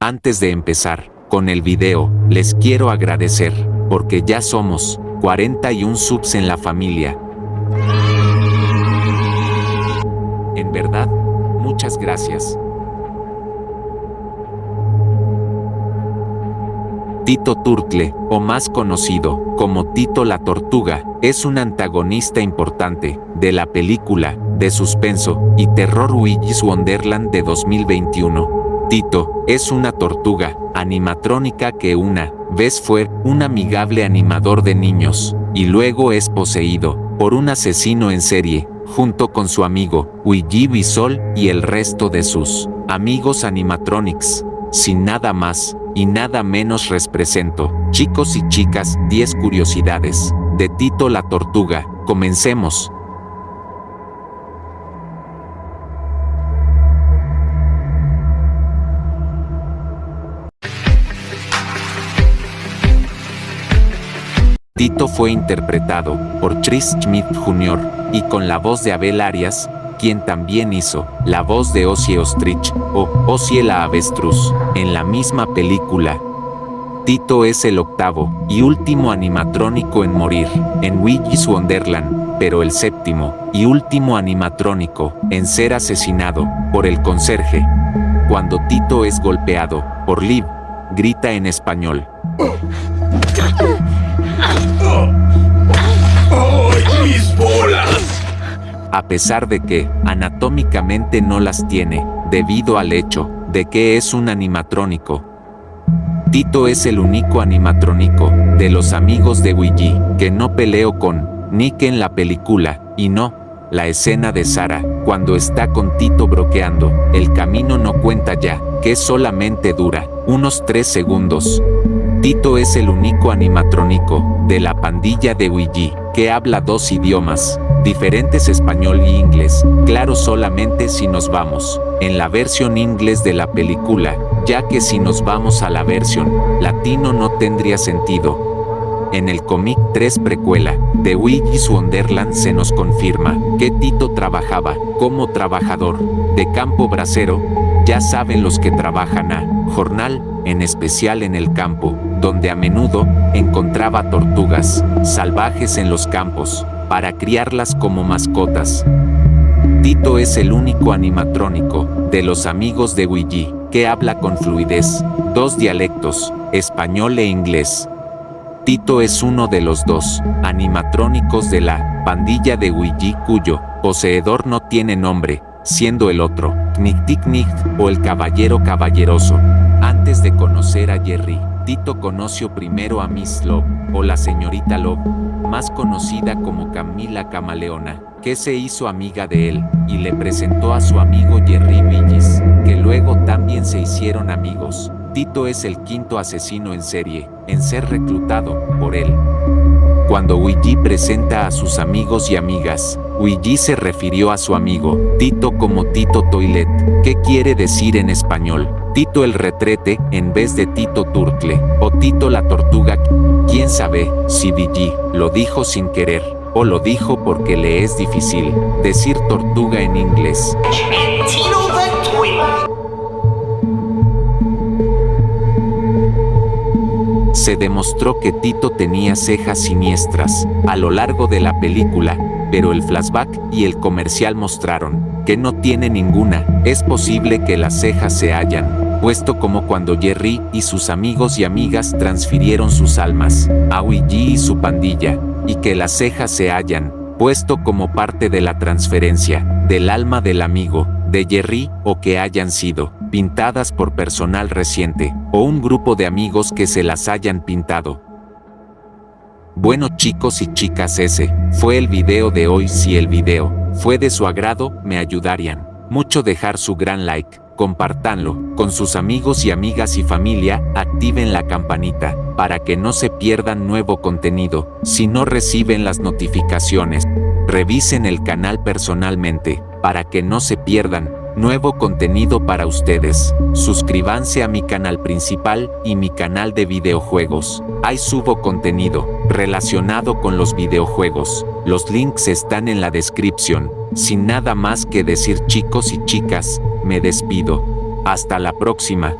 Antes de empezar con el video, les quiero agradecer, porque ya somos 41 subs en la familia. En verdad, muchas gracias. Tito Turtle, o más conocido como Tito la Tortuga, es un antagonista importante de la película de suspenso y terror Luigi's Wonderland de 2021. Tito es una tortuga animatrónica que una vez fue un amigable animador de niños y luego es poseído por un asesino en serie junto con su amigo Luigi Bisol y el resto de sus amigos animatronics. Sin nada más y nada menos represento, chicos y chicas, 10 curiosidades de Tito la Tortuga. Comencemos. Tito fue interpretado por Chris Schmidt Jr. y con la voz de Abel Arias, quien también hizo la voz de Ossie Ostrich o Ossie la avestruz en la misma película. Tito es el octavo y último animatrónico en morir en Luigi's Wonderland, pero el séptimo y último animatrónico en ser asesinado por el conserje. Cuando Tito es golpeado por Liv, grita en español. mis bolas! A pesar de que, anatómicamente no las tiene, debido al hecho de que es un animatrónico. Tito es el único animatrónico de los amigos de Luigi que no peleó con Nick en la película, y no, la escena de Sara, cuando está con Tito broqueando, el camino no cuenta ya, que solamente dura unos 3 segundos. Tito es el único animatrónico de la pandilla de Luigi que habla dos idiomas, diferentes español y inglés, claro solamente si nos vamos en la versión inglés de la película, ya que si nos vamos a la versión latino no tendría sentido. En el cómic 3 precuela de Luigi's Wonderland se nos confirma que Tito trabajaba como trabajador de campo bracero, ya saben los que trabajan a jornal, en especial en el campo, donde a menudo encontraba tortugas salvajes en los campos, para criarlas como mascotas. Tito es el único animatrónico de los amigos de Luigi que habla con fluidez dos dialectos, español e inglés. Tito es uno de los dos animatrónicos de la pandilla de Luigi cuyo poseedor no tiene nombre, siendo el otro, Nick Tick Nick o el Caballero Caballeroso. Antes de conocer a Jerry, Tito conoció primero a Miss Love, o la señorita Love, más conocida como Camila Camaleona, que se hizo amiga de él, y le presentó a su amigo Jerry Villis, que luego también se hicieron amigos. Tito es el quinto asesino en serie, en ser reclutado por él. Cuando Luigi presenta a sus amigos y amigas, Luigi se refirió a su amigo, Tito como Tito Toilet, que quiere decir en español, Tito el retrete, en vez de Tito Turtle, o Tito la tortuga. Quién sabe si Luigi lo dijo sin querer, o lo dijo porque le es difícil decir tortuga en inglés. Se demostró que Tito tenía cejas siniestras a lo largo de la película, pero el flashback y el comercial mostraron que no tiene ninguna. Es posible que las cejas se hayan puesto como cuando Jerry y sus amigos y amigas transfirieron sus almas a Luigi y su pandilla, y que las cejas se hayan puesto como parte de la transferencia del alma del amigo de Jerry o que hayan sido pintadas por personal reciente, o un grupo de amigos que se las hayan pintado. Bueno chicos y chicas ese, fue el video de hoy si el video fue de su agrado, me ayudarían mucho dejar su gran like, compartanlo con sus amigos y amigas y familia, activen la campanita para que no se pierdan nuevo contenido, si no reciben las notificaciones, revisen el canal personalmente para que no se pierdan nuevo contenido para ustedes. Suscríbanse a mi canal principal y mi canal de videojuegos. Ahí subo contenido relacionado con los videojuegos. Los links están en la descripción. Sin nada más que decir chicos y chicas, me despido. Hasta la próxima.